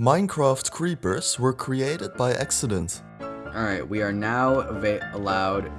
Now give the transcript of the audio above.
Minecraft creepers were created by accident. Alright, we are now allowed